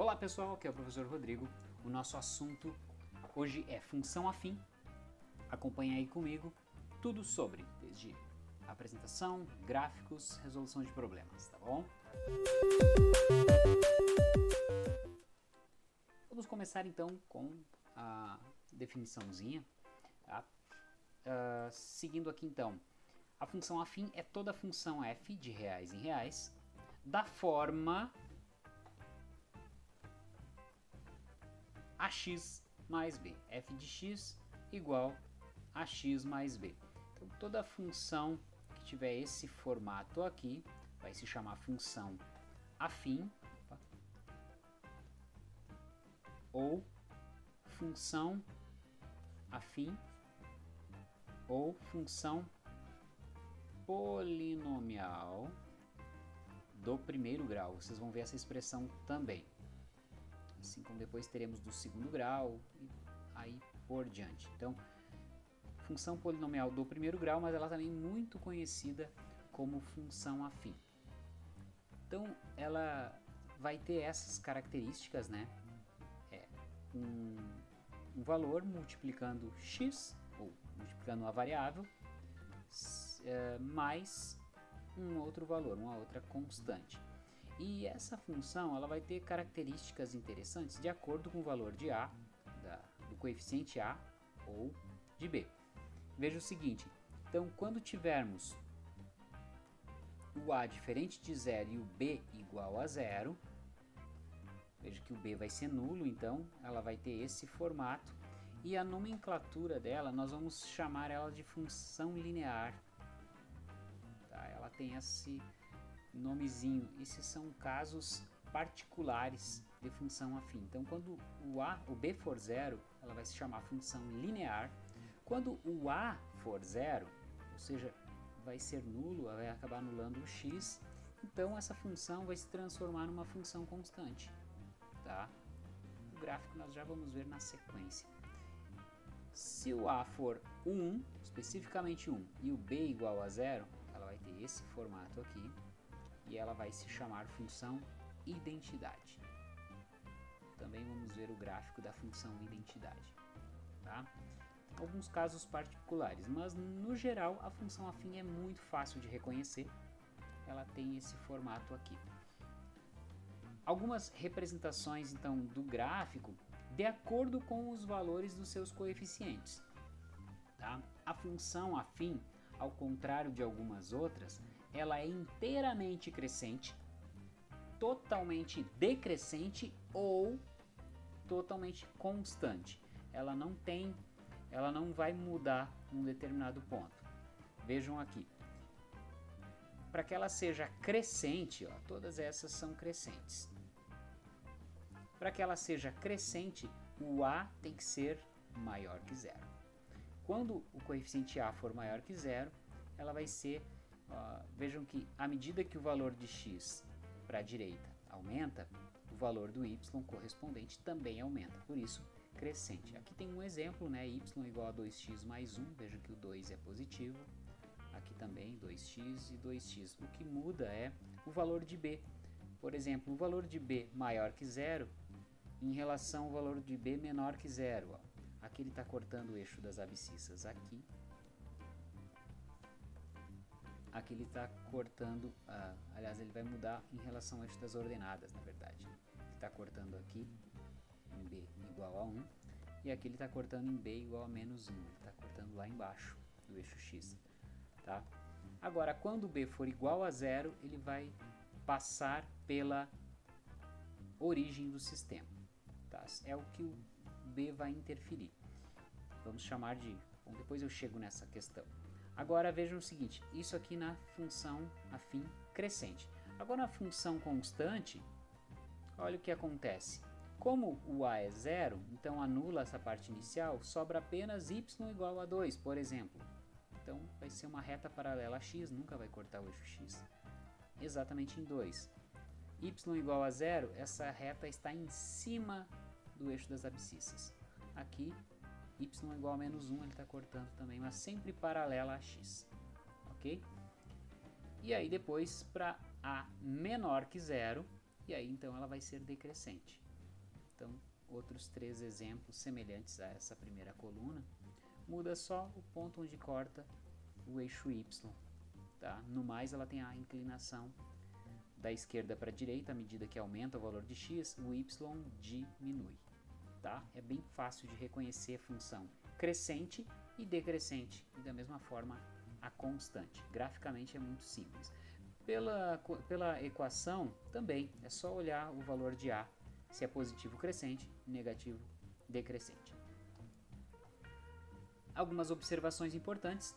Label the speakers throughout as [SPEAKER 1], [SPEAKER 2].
[SPEAKER 1] Olá pessoal, aqui é o professor Rodrigo. O nosso assunto hoje é função afim. Acompanhe aí comigo tudo sobre, desde apresentação, gráficos, resolução de problemas, tá bom? Vamos começar então com a definiçãozinha, tá? Uh, seguindo aqui então, a função afim é toda função f de reais em reais da forma ax mais b. f de x igual a x mais b. Então toda função que tiver esse formato aqui vai se chamar função afim ou função afim ou função polinomial do primeiro grau. Vocês vão ver essa expressão também. Assim como depois teremos do segundo grau e aí por diante. Então, função polinomial do primeiro grau, mas ela também é muito conhecida como função afim. Então, ela vai ter essas características, né? É, um, um valor multiplicando x, ou multiplicando uma variável, é, mais um outro valor, uma outra constante. E essa função ela vai ter características interessantes de acordo com o valor de a, da, do coeficiente a ou de b. Veja o seguinte, então quando tivermos o a diferente de zero e o b igual a zero, veja que o b vai ser nulo, então ela vai ter esse formato, e a nomenclatura dela, nós vamos chamar ela de função linear Tá? Ela tem esse nomezinho. Esses são casos particulares de função afim. Então, quando o a, o b for zero, ela vai se chamar função linear. Quando o a for zero, ou seja, vai ser nulo, vai acabar anulando o x, então essa função vai se transformar numa função constante. Tá? O gráfico nós já vamos ver na sequência. Se o a for 1, especificamente 1, e o b igual a zero, ela vai ter esse formato aqui e ela vai se chamar função identidade. Também vamos ver o gráfico da função identidade. Tá? Alguns casos particulares, mas no geral a função afim é muito fácil de reconhecer. Ela tem esse formato aqui. Algumas representações então do gráfico de acordo com os valores dos seus coeficientes. Tá? A função afim ao contrário de algumas outras, ela é inteiramente crescente, totalmente decrescente ou totalmente constante. Ela não tem, ela não vai mudar num determinado ponto. Vejam aqui. Para que ela seja crescente, ó, todas essas são crescentes. Para que ela seja crescente, o A tem que ser maior que zero. Quando o coeficiente A for maior que zero, ela vai ser, vejam que à medida que o valor de x para a direita aumenta, o valor do y correspondente também aumenta, por isso crescente. Aqui tem um exemplo, né, y igual a 2x mais 1, veja que o 2 é positivo, aqui também 2x e 2x. O que muda é o valor de b. Por exemplo, o valor de b maior que zero em relação ao valor de b menor que zero. Ó. Aqui ele está cortando o eixo das abscissas aqui. Aqui ele está cortando, uh, aliás, ele vai mudar em relação ao eixo das ordenadas, na verdade. Ele está cortando aqui em B igual a 1. E aqui ele está cortando em B igual a menos 1. Ele está cortando lá embaixo do eixo X. Tá? Agora, quando B for igual a zero, ele vai passar pela origem do sistema. Tá? É o que o B vai interferir. Vamos chamar de... Bom, depois eu chego nessa questão. Agora vejam o seguinte, isso aqui na função afim crescente. Agora na função constante, olha o que acontece. Como o a é zero, então anula essa parte inicial, sobra apenas y igual a 2, por exemplo. Então vai ser uma reta paralela a x, nunca vai cortar o eixo x. Exatamente em 2. y igual a zero, essa reta está em cima do eixo das abscissas. Aqui, y igual a menos 1, ele está cortando também, mas sempre paralela a x. Ok? E aí depois para a menor que zero, e aí então ela vai ser decrescente. Então, outros três exemplos semelhantes a essa primeira coluna. Muda só o ponto onde corta o eixo Y. Tá? No mais, ela tem a inclinação da esquerda para a direita, à medida que aumenta o valor de x, o y diminui. Tá? É bem fácil de reconhecer a função crescente e decrescente, e da mesma forma a constante. Graficamente é muito simples. Pela, pela equação, também é só olhar o valor de A, se é positivo crescente, negativo decrescente. Algumas observações importantes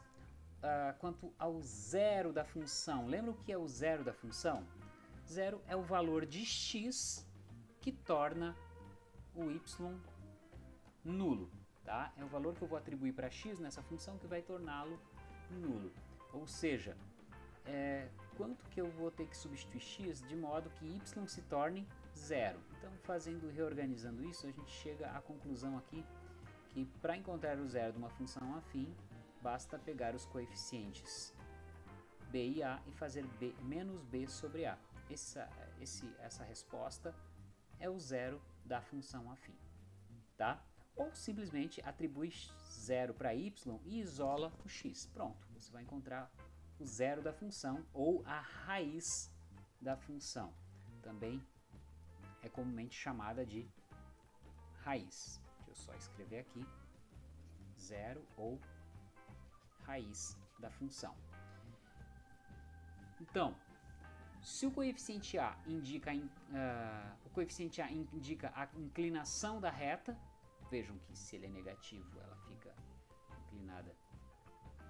[SPEAKER 1] uh, quanto ao zero da função. Lembra o que é o zero da função? Zero é o valor de x que torna o y nulo. Tá? É o valor que eu vou atribuir para x nessa função que vai torná-lo nulo. Ou seja, é, quanto que eu vou ter que substituir x de modo que y se torne zero. Então, fazendo, reorganizando isso, a gente chega à conclusão aqui que para encontrar o zero de uma função afim, basta pegar os coeficientes b e a e fazer b menos b sobre a. Essa, esse, essa resposta é o zero da função afim. Tá? Ou simplesmente atribui zero para y e isola o x. Pronto, você vai encontrar o zero da função ou a raiz da função. Também é comumente chamada de raiz. Deixa eu só escrever aqui zero ou raiz da função. Então, se o coeficiente A indica, uh, o coeficiente A indica a inclinação da reta, vejam que se ele é negativo, ela fica inclinada,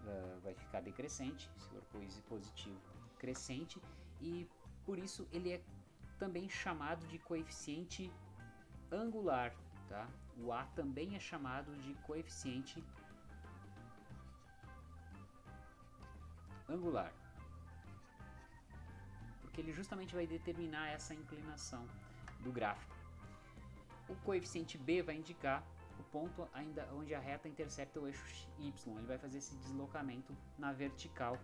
[SPEAKER 1] uh, vai ficar decrescente, se for positivo, crescente, e por isso ele é também chamado de coeficiente angular, tá? O A também é chamado de coeficiente angular porque ele justamente vai determinar essa inclinação do gráfico. O coeficiente b vai indicar o ponto ainda onde a reta intercepta o eixo y, ele vai fazer esse deslocamento na vertical,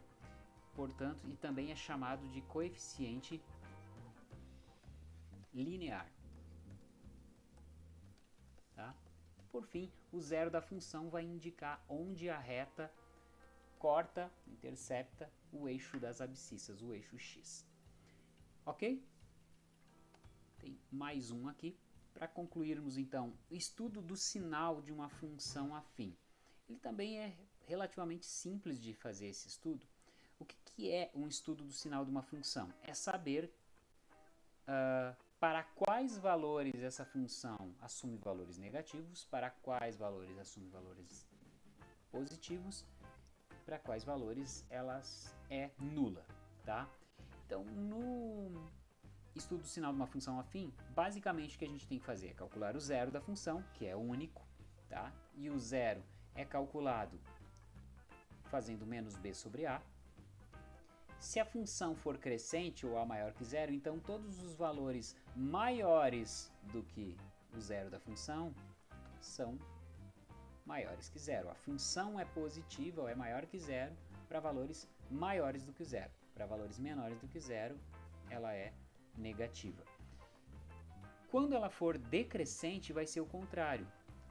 [SPEAKER 1] portanto, e também é chamado de coeficiente linear. Tá? Por fim, o zero da função vai indicar onde a reta corta, intercepta o eixo das abscissas, o eixo x. Ok? Tem mais um aqui para concluirmos então o estudo do sinal de uma função afim. Ele também é relativamente simples de fazer esse estudo. O que, que é um estudo do sinal de uma função? É saber uh, para quais valores essa função assume valores negativos, para quais valores assume valores positivos, para quais valores elas é nula, tá? Então, no estudo do sinal de uma função afim, basicamente o que a gente tem que fazer é calcular o zero da função, que é único, tá? E o zero é calculado fazendo menos b sobre a. Se a função for crescente ou a maior que zero, então todos os valores maiores do que o zero da função são maiores que zero. A função é positiva ou é maior que zero para valores maiores do que zero. Para valores menores do que zero, ela é negativa. Quando ela for decrescente, vai ser o contrário.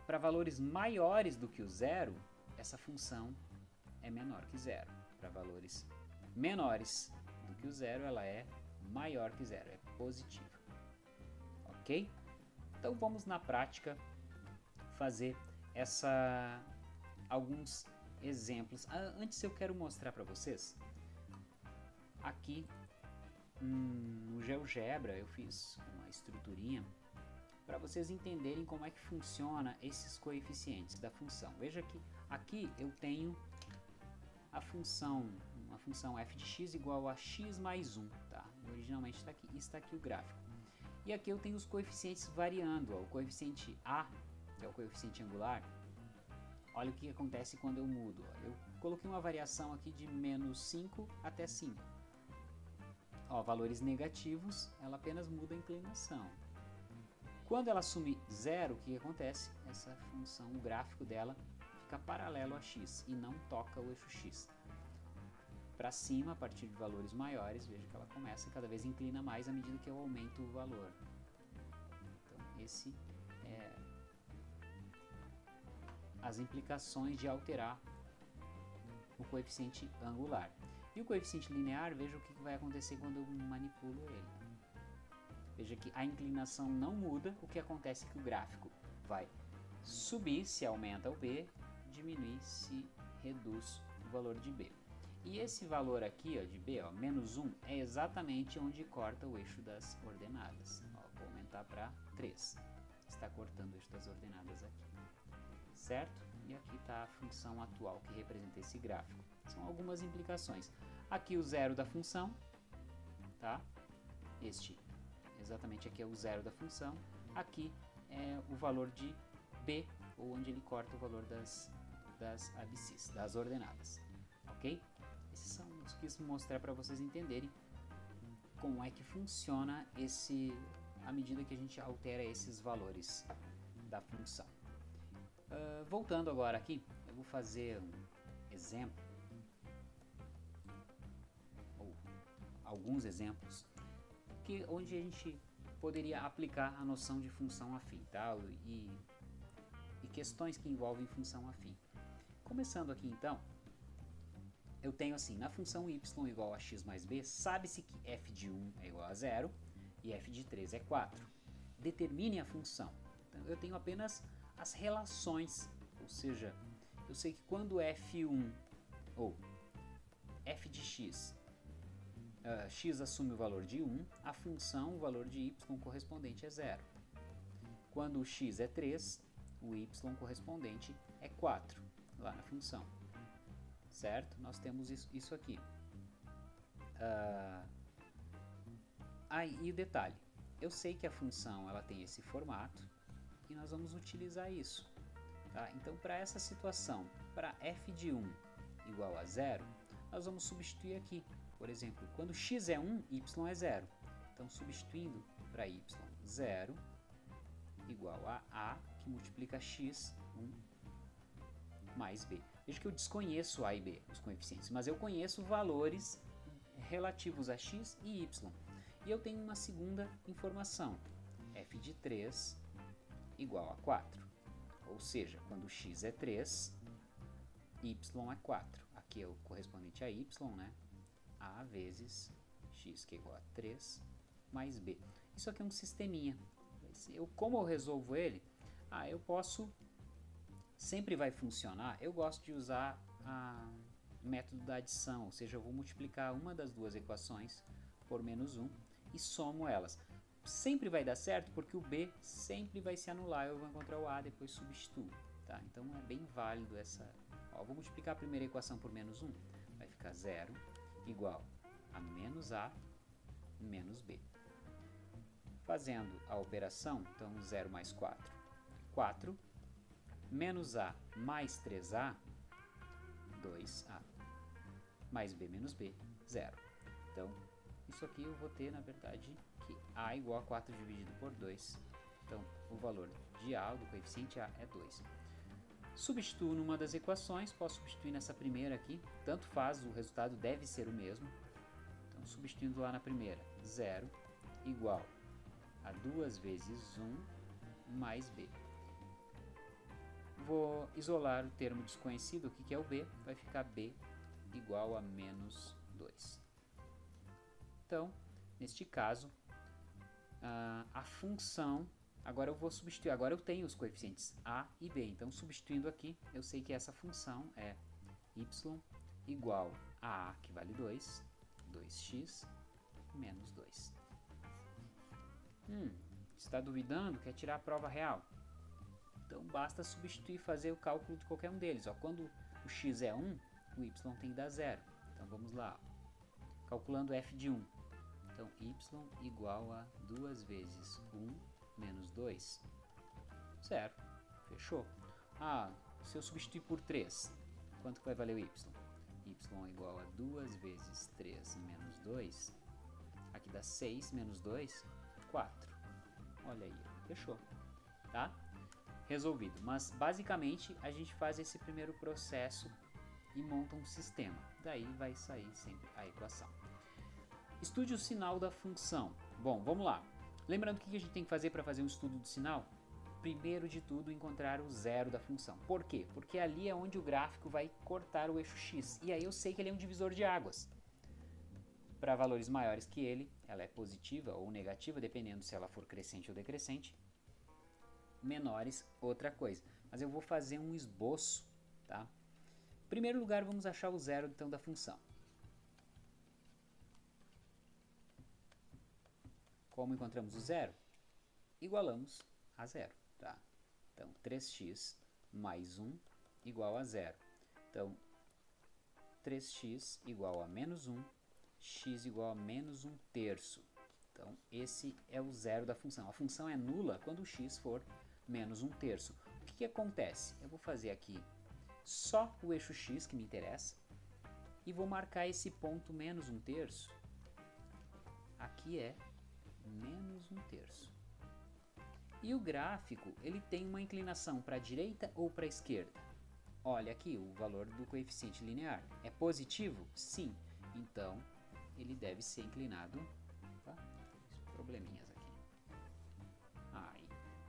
[SPEAKER 1] Para valores maiores do que o zero, essa função é menor que zero. Para valores menores do que o zero, ela é maior que zero, é positiva. Ok? Então vamos na prática fazer essa alguns exemplos. Ah, antes eu quero mostrar para vocês Aqui hum, no GeoGebra eu fiz uma estruturinha para vocês entenderem como é que funciona esses coeficientes da função. Veja que aqui eu tenho a função, uma função f de x igual a x mais 1, tá? Originalmente está aqui, está aqui o gráfico. E aqui eu tenho os coeficientes variando, ó, o coeficiente a, que é o coeficiente angular, olha o que acontece quando eu mudo. Ó. Eu coloquei uma variação aqui de menos 5 até 5 ó, valores negativos, ela apenas muda a inclinação. Quando ela assume zero, o que acontece? Essa função, o gráfico dela, fica paralelo a x e não toca o eixo x. Para cima, a partir de valores maiores, veja que ela começa cada vez inclina mais à medida que eu aumento o valor. Então, esse é, as implicações de alterar o coeficiente angular. E o coeficiente linear, veja o que vai acontecer quando eu manipulo ele. Veja que a inclinação não muda, o que acontece é que o gráfico vai subir se aumenta o b, diminuir se reduz o valor de b. E esse valor aqui ó, de b, ó, menos 1, é exatamente onde corta o eixo das ordenadas. Ó, vou aumentar para 3. Está cortando o eixo das ordenadas aqui. Certo? E aqui está a função atual que representa esse gráfico. São algumas implicações. Aqui o zero da função, tá? Este, exatamente aqui é o zero da função. Aqui é o valor de b, ou onde ele corta o valor das, das abscissas, das ordenadas. Ok? Esses são os que quis mostrar para vocês entenderem como é que funciona esse à medida que a gente altera esses valores da função. Uh, voltando agora aqui, eu vou fazer um exemplo, ou alguns exemplos, que, onde a gente poderia aplicar a noção de função afim tá? e, e questões que envolvem função afim. Começando aqui então, eu tenho assim, na função y igual a x mais b, sabe-se que f de 1 é igual a 0 e f de 3 é 4. Determine a função. Então, eu tenho apenas as relações, ou seja, eu sei que quando f1 ou f de x, uh, x assume o valor de 1, a função, o valor de y correspondente é 0. Quando o x é 3, o y correspondente é 4, lá na função certo? Nós temos isso, isso aqui. Uh, aí, e o detalhe, eu sei que a função ela tem esse formato e nós vamos utilizar isso. Tá? Então, para essa situação, para f de 1 igual a 0, nós vamos substituir aqui. Por exemplo, quando x é 1, y é 0. Então, substituindo para y 0 igual a a, que multiplica x 1 mais b. Veja que eu desconheço A e B, os coeficientes, mas eu conheço valores relativos a x e y. E eu tenho uma segunda informação, f de 3 igual a 4. Ou seja, quando x é 3, y é 4. Aqui é o correspondente a y, né? a vezes x, que é igual a 3, mais b. Isso aqui é um sisteminha. Eu, como eu resolvo ele? Ah, eu posso sempre vai funcionar, eu gosto de usar o método da adição, ou seja, eu vou multiplicar uma das duas equações por menos 1 e somo elas. Sempre vai dar certo porque o b sempre vai se anular, eu vou encontrar o a, depois substituo. Tá? Então é bem válido essa... Ó, vou multiplicar a primeira equação por menos 1, vai ficar 0 igual a menos a menos b. Fazendo a operação, então 0 mais 4, 4 menos A mais 3A, 2A, mais B menos B, 0. Então, isso aqui eu vou ter, na verdade, que A igual a 4 dividido por 2. Então, o valor de A, do coeficiente A, é 2. Substituo numa das equações, posso substituir nessa primeira aqui, tanto faz, o resultado deve ser o mesmo. Então, substituindo lá na primeira, 0 igual a 2 vezes 1 mais B vou isolar o termo desconhecido, o que é o b, vai ficar b igual a menos 2. Então, neste caso, a função, agora eu vou substituir, agora eu tenho os coeficientes a e b, então substituindo aqui, eu sei que essa função é y igual a a, que vale 2, 2x menos 2. Hum, está duvidando? Quer tirar a prova real? Então basta substituir e fazer o cálculo de qualquer um deles. Ó, quando o x é 1, o y tem que dar 0. Então vamos lá. Calculando f de 1. Então y igual a 2 vezes 1 menos 2. 0. Fechou. Ah, se eu substituir por 3, quanto vai valer o y? y igual a 2 vezes 3 menos 2. Aqui dá 6 menos 2, 4. Olha aí, fechou. Tá? resolvido. Mas basicamente a gente faz esse primeiro processo e monta um sistema. Daí vai sair sempre a equação. Estude o sinal da função. Bom, vamos lá. Lembrando o que a gente tem que fazer para fazer um estudo do sinal? primeiro de tudo, encontrar o zero da função. Por quê? Porque ali é onde o gráfico vai cortar o eixo x. E aí eu sei que ele é um divisor de águas. Para valores maiores que ele, ela é positiva ou negativa, dependendo se ela for crescente ou decrescente. Menores, outra coisa. Mas eu vou fazer um esboço, tá? Em primeiro lugar, vamos achar o zero então da função. Como encontramos o zero? Igualamos a zero, tá? Então, 3x mais 1 igual a zero. Então, 3x igual a menos 1 x igual a menos 1 terço. Então, esse é o zero da função. A função é nula quando x for menos 1 terço. O que, que acontece? Eu vou fazer aqui só o eixo x que me interessa e vou marcar esse ponto menos 1 terço. Aqui é menos 1 terço. E o gráfico, ele tem uma inclinação para a direita ou para a esquerda? Olha aqui o valor do coeficiente linear. É positivo? Sim. Então, ele deve ser inclinado tá? probleminhas aqui aí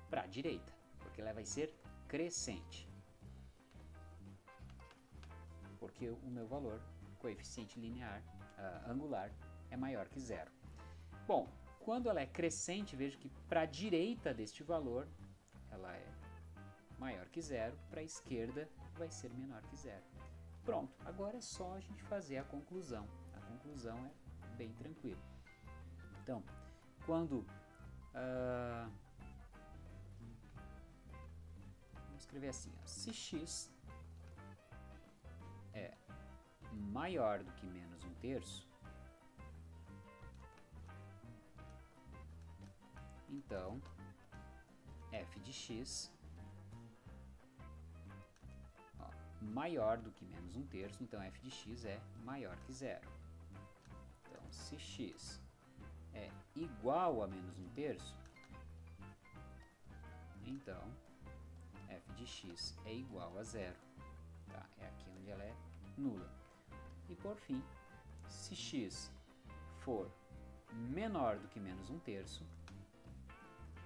[SPEAKER 1] para a direita porque ela vai ser crescente porque o meu valor coeficiente linear uh, angular é maior que zero bom quando ela é crescente veja que para a direita deste valor ela é maior que zero para a esquerda vai ser menor que zero. Pronto agora é só a gente fazer a conclusão. Conclusão é bem tranquilo. Então, quando uh, vamos escrever assim, ó, se x é maior do que menos um terço, então f de x ó, maior do que menos um terço, então f de x é maior que zero se x é igual a menos um terço, então f de x é igual a zero. Tá? É aqui onde ela é nula. E por fim, se x for menor do que menos um terço,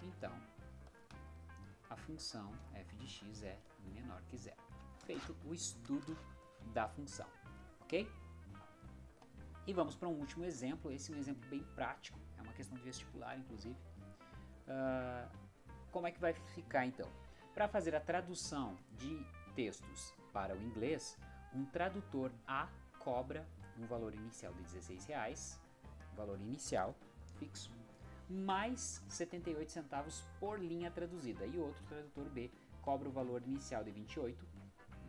[SPEAKER 1] então a função f de x é menor que zero. Feito o estudo da função, ok? E vamos para um último exemplo, esse é um exemplo bem prático, é uma questão de vestibular, inclusive. Uh, como é que vai ficar então? Para fazer a tradução de textos para o inglês, um tradutor A cobra um valor inicial de 16 reais, valor inicial fixo, mais 78 centavos por linha traduzida, e outro tradutor B cobra o valor inicial de 28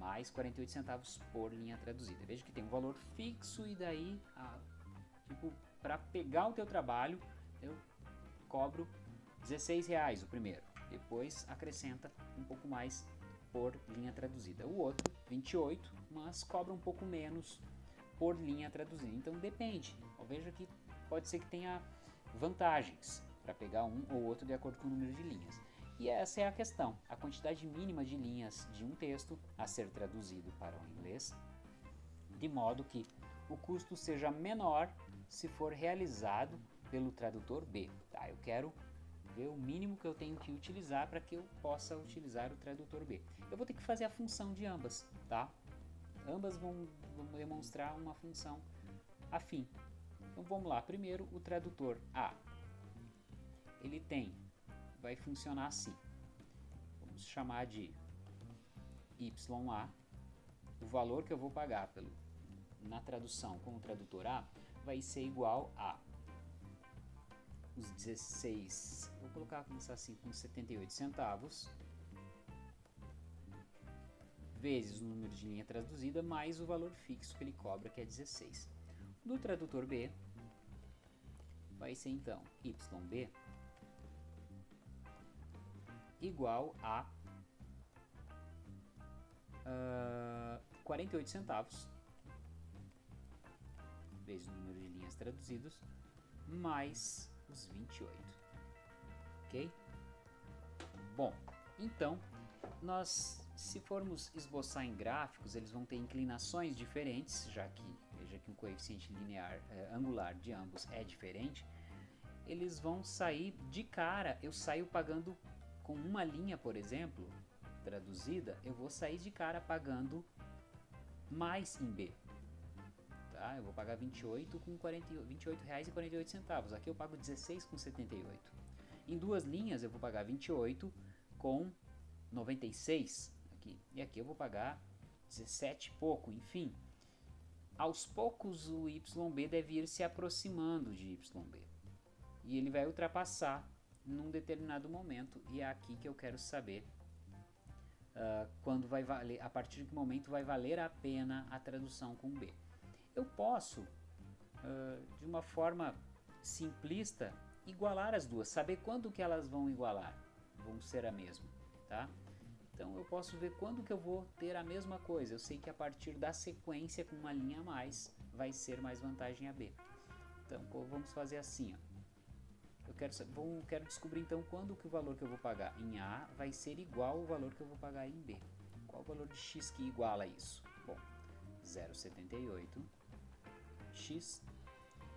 [SPEAKER 1] mais 48 centavos por linha traduzida. Veja que tem um valor fixo e daí, tipo, para pegar o teu trabalho, eu cobro 16 reais o primeiro. Depois acrescenta um pouco mais por linha traduzida. O outro, 28, mas cobra um pouco menos por linha traduzida. Então depende. Veja que pode ser que tenha vantagens para pegar um ou outro de acordo com o número de linhas. E essa é a questão, a quantidade mínima de linhas de um texto a ser traduzido para o inglês, de modo que o custo seja menor se for realizado pelo tradutor B. Tá? Eu quero ver o mínimo que eu tenho que utilizar para que eu possa utilizar o tradutor B. Eu vou ter que fazer a função de ambas, tá? Ambas vão, vão demonstrar uma função afim. Então vamos lá, primeiro o tradutor A. Ele tem vai funcionar assim. Vamos chamar de YA. O valor que eu vou pagar pelo, na tradução com o tradutor A vai ser igual a os 16, vou colocar começar assim com 78 centavos vezes o número de linha traduzida mais o valor fixo que ele cobra que é 16. Do tradutor B vai ser então YB igual a uh, ah, 48 centavos vezes o número de linhas traduzidos mais os 28. Ok? Bom, então nós, se formos esboçar em gráficos, eles vão ter inclinações diferentes, já que que o coeficiente linear eh, angular de ambos é diferente. Eles vão sair de cara, eu saio pagando com uma linha, por exemplo, traduzida, eu vou sair de cara pagando mais em B. Tá? Eu vou pagar 28 com 40, 28 reais e 48 centavos. Aqui eu pago 16 com 78. Em duas linhas eu vou pagar 28 com 96 aqui. E aqui eu vou pagar 17 e pouco, enfim. Aos poucos o YB deve ir se aproximando de YB. E ele vai ultrapassar num determinado momento. E é aqui que eu quero saber uh, quando vai valer, a partir de que momento vai valer a pena a tradução com B. Eu posso, uh, de uma forma simplista, igualar as duas, saber quando que elas vão igualar, vão ser a mesma, tá? Então eu posso ver quando que eu vou ter a mesma coisa. Eu sei que a partir da sequência com uma linha a mais vai ser mais vantagem a B. Então vamos fazer assim, ó. Eu quero, vou, quero descobrir então quando que o valor que eu vou pagar em A vai ser igual ao valor que eu vou pagar em B. Qual o valor de x que iguala isso? Bom, 0,78 x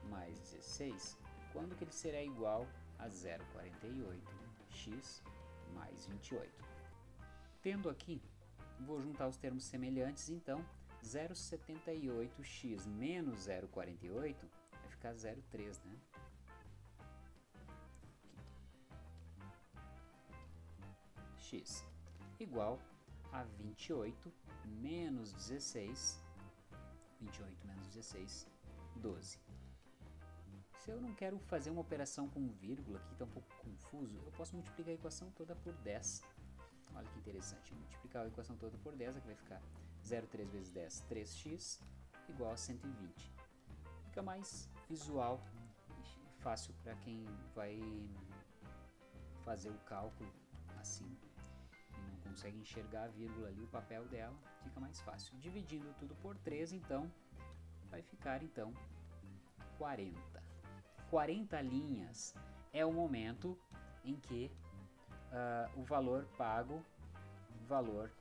[SPEAKER 1] mais 16, quando que ele será igual a 0,48 x mais 28? Tendo aqui, vou juntar os termos semelhantes, então 0,78x menos 0,48 vai ficar 0,3, né? x igual a 28 menos 16, 28 menos 16, 12. Se eu não quero fazer uma operação com vírgula, que está um pouco confuso, eu posso multiplicar a equação toda por 10. Olha que interessante, multiplicar a equação toda por 10, aqui vai ficar 0,3 vezes 10, 3x, igual a 120. Fica mais visual e fácil para quem vai fazer o cálculo assim consegue enxergar a vírgula ali, o papel dela, fica mais fácil. Dividindo tudo por 3, então, vai ficar então 40. 40 linhas é o momento em que uh, o valor pago, valor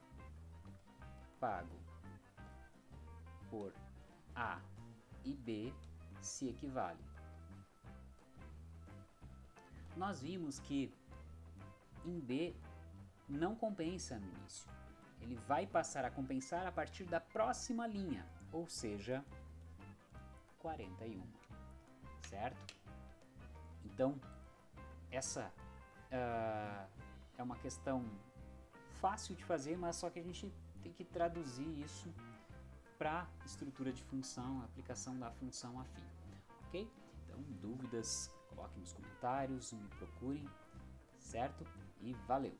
[SPEAKER 1] pago por A e B se equivale. Nós vimos que em B não compensa no início. Ele vai passar a compensar a partir da próxima linha, ou seja, 41, certo? Então, essa uh, é uma questão fácil de fazer, mas só que a gente tem que traduzir isso para estrutura de função, aplicação da função afim, ok? Então, dúvidas, coloquem nos comentários, me procurem, certo? E valeu!